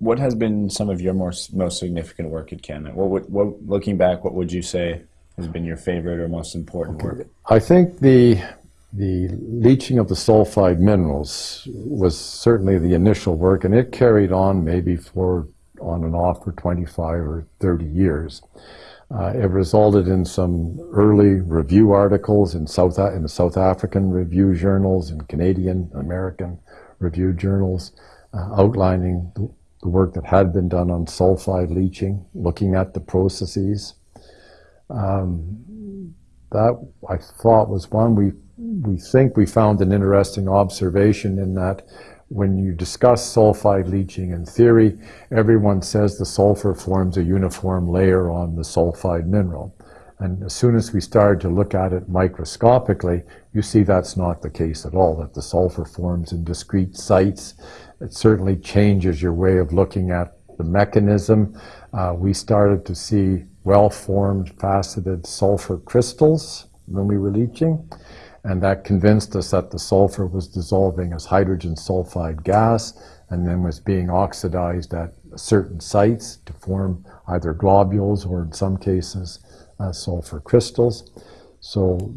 what has been some of your most most significant work at Canada? What would, what looking back, what would you say has been your favorite or most important work? I think the the leaching of the sulfide minerals was certainly the initial work, and it carried on maybe for on and off for 25 or 30 years. Uh, it resulted in some early review articles in South in the South African review journals and Canadian American review journals, uh, outlining the, work that had been done on sulfide leaching, looking at the processes. Um, that I thought was one we we think we found an interesting observation in that when you discuss sulfide leaching in theory, everyone says the sulfur forms a uniform layer on the sulfide mineral. And as soon as we started to look at it microscopically, you see that's not the case at all, that the sulfur forms in discrete sites. It certainly changes your way of looking at the mechanism. Uh, we started to see well-formed faceted sulfur crystals when we were leaching and that convinced us that the sulfur was dissolving as hydrogen sulfide gas and then was being oxidized at certain sites to form either globules or in some cases uh, sulfur crystals. So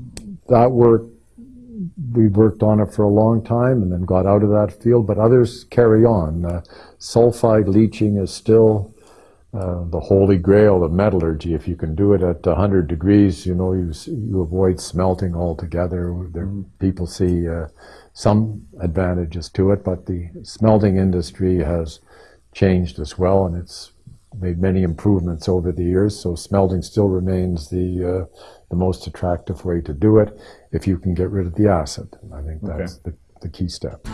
that work, we worked on it for a long time and then got out of that field, but others carry on. Uh, sulfide leaching is still uh, the holy grail of metallurgy. If you can do it at 100 degrees, you know, you, you avoid smelting altogether. There, mm -hmm. People see uh, some advantages to it, but the smelting industry has changed as well, and it's made many improvements over the years. So smelting still remains the uh, the most attractive way to do it if you can get rid of the acid. I think that's okay. the, the key step.